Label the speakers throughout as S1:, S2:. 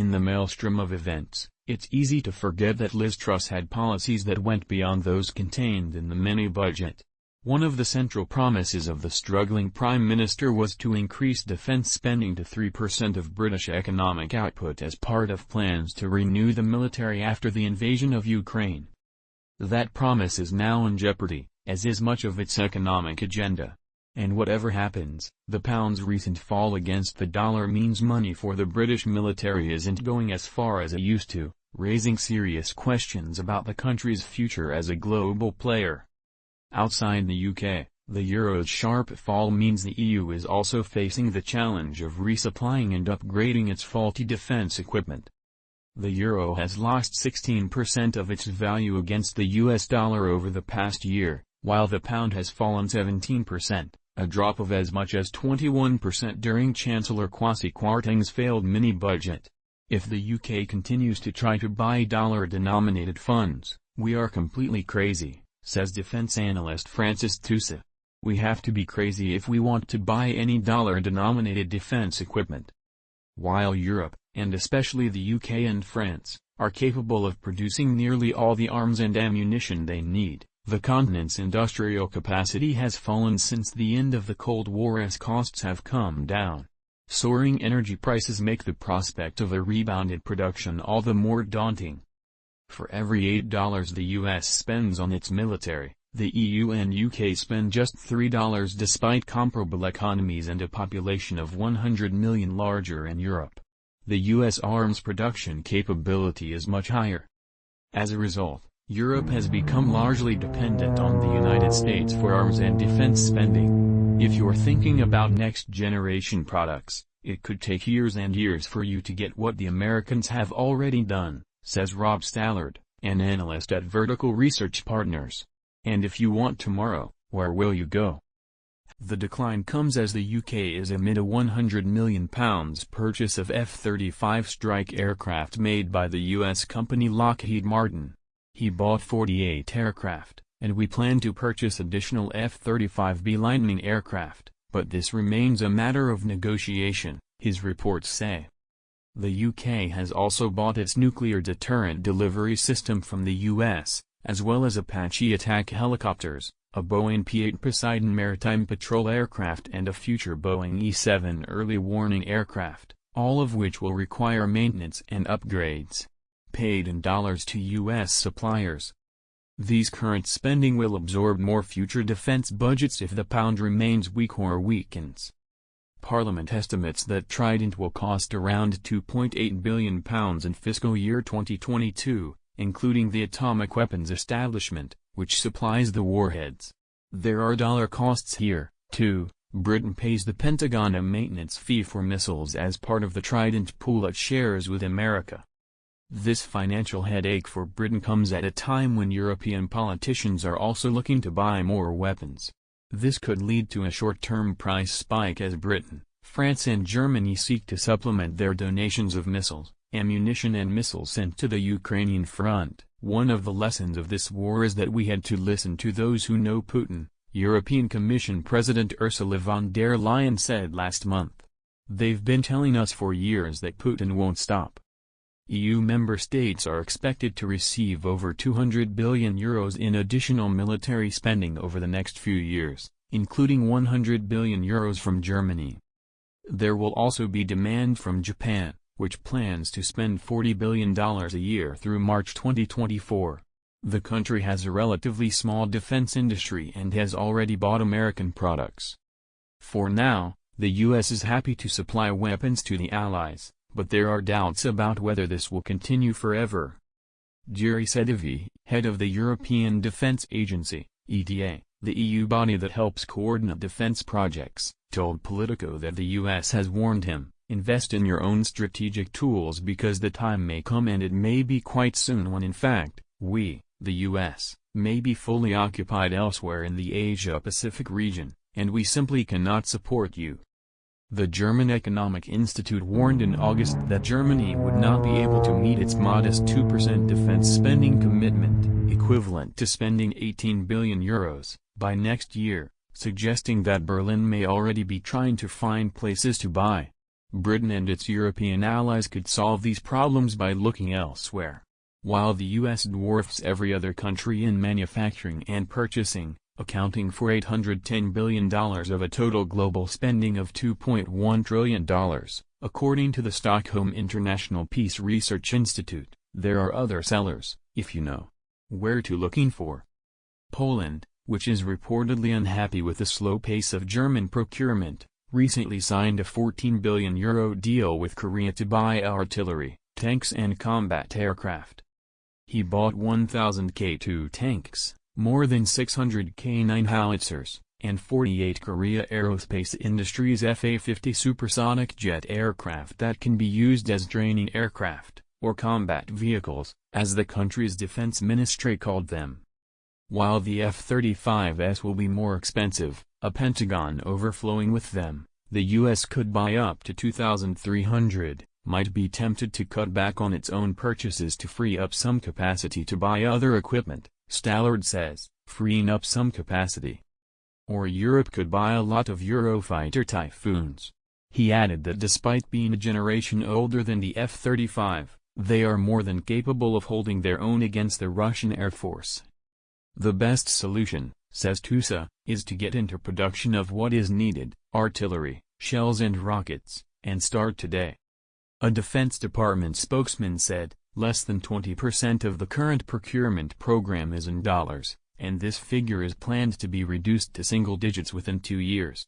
S1: In the maelstrom of events, it's easy to forget that Liz Truss had policies that went beyond those contained in the mini-budget. One of the central promises of the struggling Prime Minister was to increase defense spending to 3% of British economic output as part of plans to renew the military after the invasion of Ukraine. That promise is now in jeopardy, as is much of its economic agenda. And whatever happens, the pound's recent fall against the dollar means money for the British military isn't going as far as it used to, raising serious questions about the country's future as a global player. Outside the UK, the euro's sharp fall means the EU is also facing the challenge of resupplying and upgrading its faulty defense equipment. The euro has lost 16% of its value against the US dollar over the past year, while the pound has fallen 17%, a drop of as much as 21% during Chancellor Kwasi Kwarteng's failed mini-budget. If the UK continues to try to buy dollar-denominated funds, we are completely crazy says defense analyst Francis Tusa. We have to be crazy if we want to buy any dollar-denominated defense equipment. While Europe, and especially the UK and France, are capable of producing nearly all the arms and ammunition they need, the continent's industrial capacity has fallen since the end of the Cold War as costs have come down. Soaring energy prices make the prospect of a rebounded production all the more daunting. For every $8 the US spends on its military, the EU and UK spend just $3 despite comparable economies and a population of 100 million larger in Europe. The US arms production capability is much higher. As a result, Europe has become largely dependent on the United States for arms and defense spending. If you're thinking about next-generation products, it could take years and years for you to get what the Americans have already done says Rob Stallard, an analyst at Vertical Research Partners. And if you want tomorrow, where will you go? The decline comes as the UK is amid a £100 million purchase of F-35 strike aircraft made by the US company Lockheed Martin. He bought 48 aircraft, and we plan to purchase additional F-35B Lightning aircraft, but this remains a matter of negotiation, his reports say. The UK has also bought its nuclear deterrent delivery system from the US, as well as Apache attack helicopters, a Boeing P-8 Poseidon maritime patrol aircraft and a future Boeing E-7 early warning aircraft, all of which will require maintenance and upgrades. Paid in dollars to U.S. suppliers. These current spending will absorb more future defense budgets if the pound remains weak or weakens. Parliament estimates that Trident will cost around £2.8 billion in fiscal year 2022, including the atomic weapons establishment, which supplies the warheads. There are dollar costs here, too. Britain pays the Pentagon a maintenance fee for missiles as part of the Trident pool it shares with America. This financial headache for Britain comes at a time when European politicians are also looking to buy more weapons. This could lead to a short-term price spike as Britain, France and Germany seek to supplement their donations of missiles, ammunition and missiles sent to the Ukrainian front. One of the lessons of this war is that we had to listen to those who know Putin, European Commission President Ursula von der Leyen said last month. They've been telling us for years that Putin won't stop. EU member states are expected to receive over 200 billion euros in additional military spending over the next few years, including 100 billion euros from Germany. There will also be demand from Japan, which plans to spend $40 billion a year through March 2024. The country has a relatively small defense industry and has already bought American products. For now, the U.S. is happy to supply weapons to the Allies but there are doubts about whether this will continue forever. Jiri Sedivy, head of the European Defence Agency, EDA, the EU body that helps coordinate defence projects, told Politico that the US has warned him, invest in your own strategic tools because the time may come and it may be quite soon when in fact, we, the US, may be fully occupied elsewhere in the Asia-Pacific region, and we simply cannot support you. The German Economic Institute warned in August that Germany would not be able to meet its modest 2% defense spending commitment, equivalent to spending 18 billion euros, by next year, suggesting that Berlin may already be trying to find places to buy. Britain and its European allies could solve these problems by looking elsewhere. While the U.S. dwarfs every other country in manufacturing and purchasing, accounting for $810 billion of a total global spending of $2.1 trillion, according to the Stockholm International Peace Research Institute, there are other sellers, if you know where to looking for. Poland, which is reportedly unhappy with the slow pace of German procurement, recently signed a 14 billion euro deal with Korea to buy artillery, tanks and combat aircraft. He bought 1,000 K2 tanks, more than 600 K9 howitzers, and 48 Korea Aerospace Industries FA-50 supersonic jet aircraft that can be used as training aircraft, or combat vehicles, as the country's defense ministry called them. While the F-35s will be more expensive, a Pentagon overflowing with them, the U.S. could buy up to 2,300, might be tempted to cut back on its own purchases to free up some capacity to buy other equipment, Stallard says, freeing up some capacity. Or Europe could buy a lot of Eurofighter Typhoons. He added that despite being a generation older than the F-35, they are more than capable of holding their own against the Russian Air Force. The best solution, says Tusa, is to get into production of what is needed, artillery, shells and rockets, and start today. A Defense Department spokesman said, less than 20% of the current procurement program is in dollars, and this figure is planned to be reduced to single digits within two years.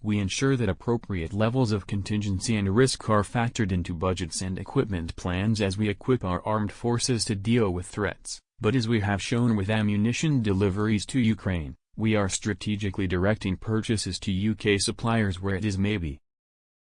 S1: We ensure that appropriate levels of contingency and risk are factored into budgets and equipment plans as we equip our armed forces to deal with threats, but as we have shown with ammunition deliveries to Ukraine, we are strategically directing purchases to UK suppliers where it is maybe,